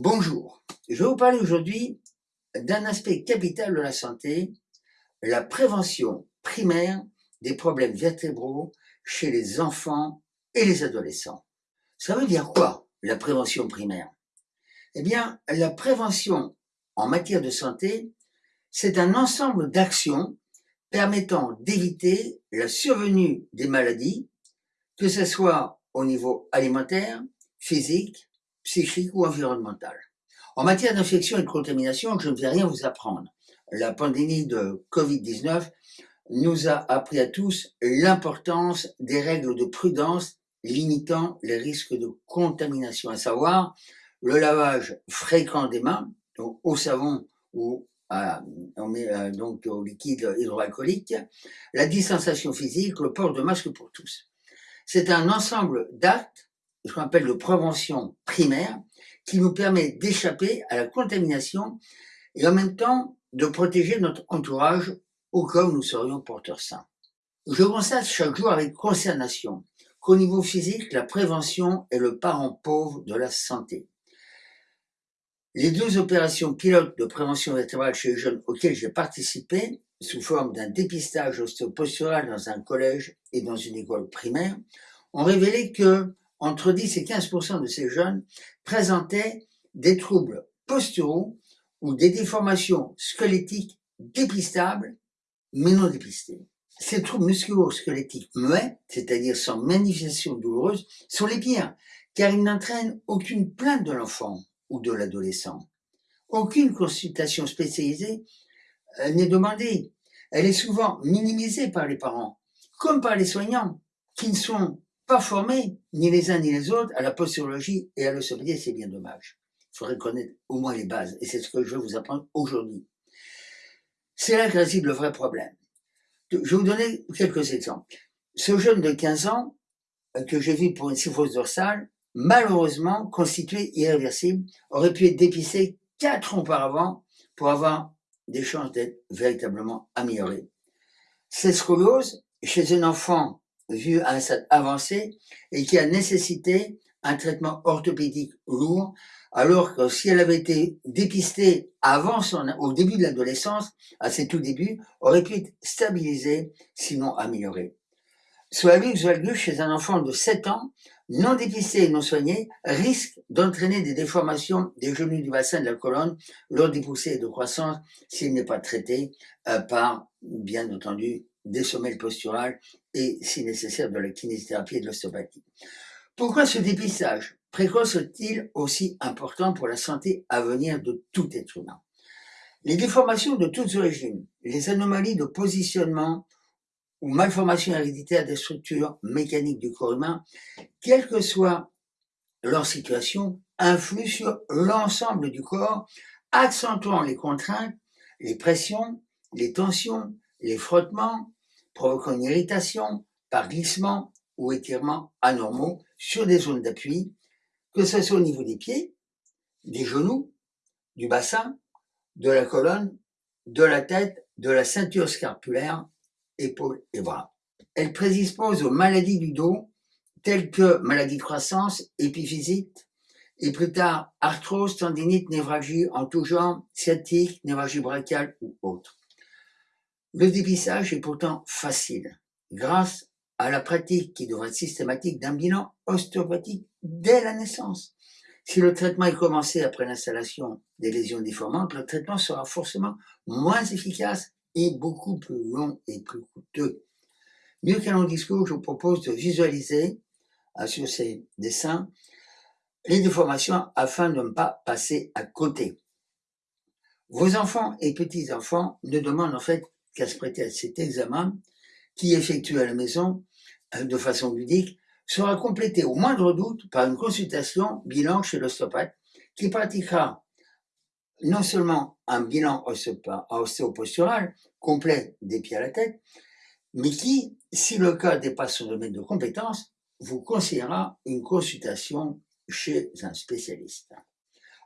Bonjour, je vais vous parler aujourd'hui d'un aspect capital de la santé, la prévention primaire des problèmes vertébraux chez les enfants et les adolescents. Ça veut dire quoi, la prévention primaire? Eh bien, la prévention en matière de santé, c'est un ensemble d'actions permettant d'éviter la survenue des maladies, que ce soit au niveau alimentaire, physique, psychique ou environnementale. En matière d'infection et de contamination, je ne vais rien vous apprendre. La pandémie de Covid-19 nous a appris à tous l'importance des règles de prudence limitant les risques de contamination, à savoir le lavage fréquent des mains, au savon ou à, euh, donc au liquide hydroalcoolique, la distanciation physique, le port de masque pour tous. C'est un ensemble d'actes ce qu'on appelle de prévention primaire, qui nous permet d'échapper à la contamination et en même temps de protéger notre entourage au cas où nous serions porteurs sains. Je constate chaque jour avec consternation qu'au niveau physique, la prévention est le parent pauvre de la santé. Les deux opérations pilotes de prévention vertébrale chez les jeunes auxquelles j'ai participé, sous forme d'un dépistage ostéopostural dans un collège et dans une école primaire, ont révélé que entre 10 et 15 de ces jeunes présentaient des troubles posturaux ou des déformations squelettiques dépistables, mais non dépistées. Ces troubles musculo-squelettiques muets, c'est-à-dire sans manifestation douloureuse, sont les pires, car ils n'entraînent aucune plainte de l'enfant ou de l'adolescent. Aucune consultation spécialisée euh, n'est demandée. Elle est souvent minimisée par les parents, comme par les soignants, qui ne sont pas formés, ni les uns ni les autres, à la posturologie et à l'ostéopathie, c'est bien dommage. Il faudrait connaître au moins les bases, et c'est ce que je vais vous apprendre aujourd'hui. C'est là que réside le vrai problème. Je vais vous donner quelques exemples. Ce jeune de 15 ans, euh, que j'ai vu pour une syphose dorsale, malheureusement constitué irréversible, aurait pu être dépisté quatre ans auparavant pour avoir des chances d'être véritablement amélioré. Cette scoliose, chez un enfant vu à un stade avancé et qui a nécessité un traitement orthopédique lourd, alors que si elle avait été dépistée avant son, au début de l'adolescence, à ses tout débuts, aurait pu être stabilisée, sinon améliorée. Soit soit chez un enfant de 7 ans, non dépisté et non soigné, risque d'entraîner des déformations des genoux du bassin de la colonne lors des poussées de croissance s'il n'est pas traité euh, par, bien entendu, des sommeils posturales et, si nécessaire, de la kinésithérapie et de l'ostéopathie. Pourquoi ce dépistage précoce est-il aussi important pour la santé à venir de tout être humain? Les déformations de toutes origines, les anomalies de positionnement ou malformations héréditaires des structures mécaniques du corps humain, quelle que soit leur situation, influent sur l'ensemble du corps, accentuant les contraintes, les pressions, les tensions, les frottements, provoquant une irritation par glissement ou étirement anormaux sur des zones d'appui, que ce soit au niveau des pieds, des genoux, du bassin, de la colonne, de la tête, de la ceinture scapulaire, épaules et bras. Elle prédispose aux maladies du dos, telles que maladie de croissance, épiphysite, et plus tard arthrose, tendinite, névralgie en tout genre, sciatique, névralgie brachiale ou autre. Le dépistage est pourtant facile, grâce à la pratique qui devrait être systématique d'un bilan ostéopathique dès la naissance. Si le traitement est commencé après l'installation des lésions déformantes, le traitement sera forcément moins efficace et beaucoup plus long et plus coûteux. Mieux qu'un long discours, je vous propose de visualiser euh, sur ces dessins les déformations afin de ne pas passer à côté. Vos enfants et petits-enfants ne demandent en fait qu'à se prêter à cet examen, qui effectue à la maison euh, de façon ludique, sera complété au moindre doute par une consultation bilan chez l'ostéopathe qui pratiquera non seulement un bilan ostéopostural complet des pieds à la tête, mais qui, si le cas dépasse son domaine de compétence, vous conseillera une consultation chez un spécialiste.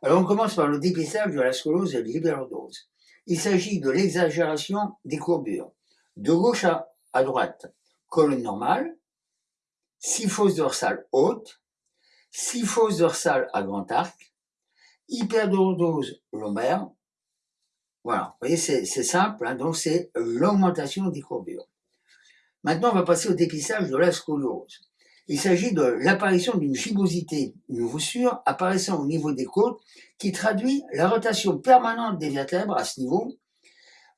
Alors on commence par le dépistage de la scoliose et de l'hyperlordose. Il s'agit de l'exagération des courbures. De gauche à, droite, colonne normale, six fosses dorsales hautes, six fosses dorsales à grand arc, hyperdose lombaire. Voilà, vous voyez, c'est simple, hein, donc c'est l'augmentation des courbures. Maintenant, on va passer au dépistage de la scoliose. Il s'agit de l'apparition d'une fibrosité, une voussure apparaissant au niveau des côtes qui traduit la rotation permanente des vertèbres à ce niveau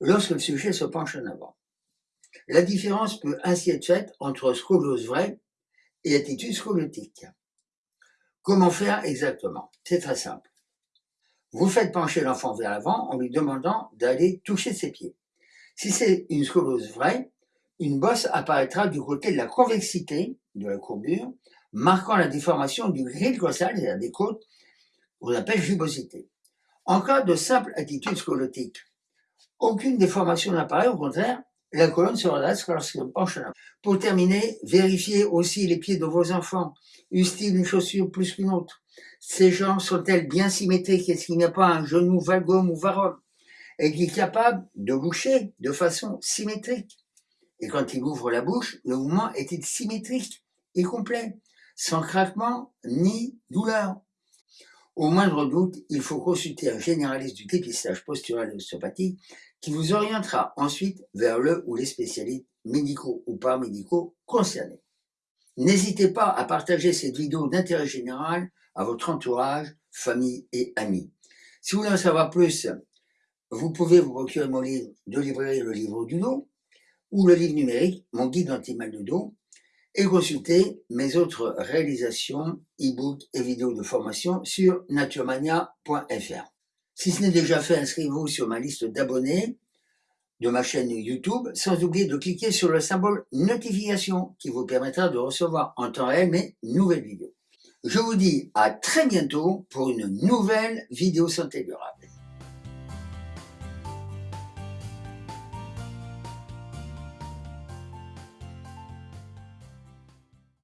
lorsque le sujet se penche en avant. La différence peut ainsi être faite entre scoliose vraie et attitude scoliotique. Comment faire exactement? C'est très simple. Vous faites pencher l'enfant vers l'avant en lui demandant d'aller toucher ses pieds. Si c'est une scoliose vraie, une bosse apparaîtra du côté de la convexité de la courbure, marquant la déformation du grille costale, c'est-à-dire des côtes, qu'on appelle jubosité. En cas de simple attitude scoliotique, aucune déformation n'apparaît, au contraire, la colonne se redresse lorsqu'elle penche en Pour terminer, vérifiez aussi les pieds de vos enfants. Usent-ils une chaussure plus qu'une autre? Ces jambes sont-elles bien symétriques? Est-ce qu'il n'y a pas un genou valgum ou varum Est-il est capable de boucher de façon symétrique? Et quand il ouvre la bouche, le mouvement est-il symétrique et complet, sans craquement ni douleur au moindre doute, il faut consulter un généraliste du dépistage postural et l'ostéopathie qui vous orientera ensuite vers le ou les spécialistes médicaux ou paramédicaux concernés. N'hésitez pas à partager cette vidéo d'intérêt général à votre entourage, famille et amis. Si vous voulez en savoir plus, vous pouvez vous procurer mon livre de librairie Le Livre du Dos ou le livre numérique Mon guide anti-mal de dos et consulter mes autres réalisations, e-books et vidéos de formation sur naturemania.fr. Si ce n'est déjà fait, inscrivez-vous sur ma liste d'abonnés de ma chaîne YouTube, sans oublier de cliquer sur le symbole notification qui vous permettra de recevoir en temps réel mes nouvelles vidéos. Je vous dis à très bientôt pour une nouvelle vidéo santé durable.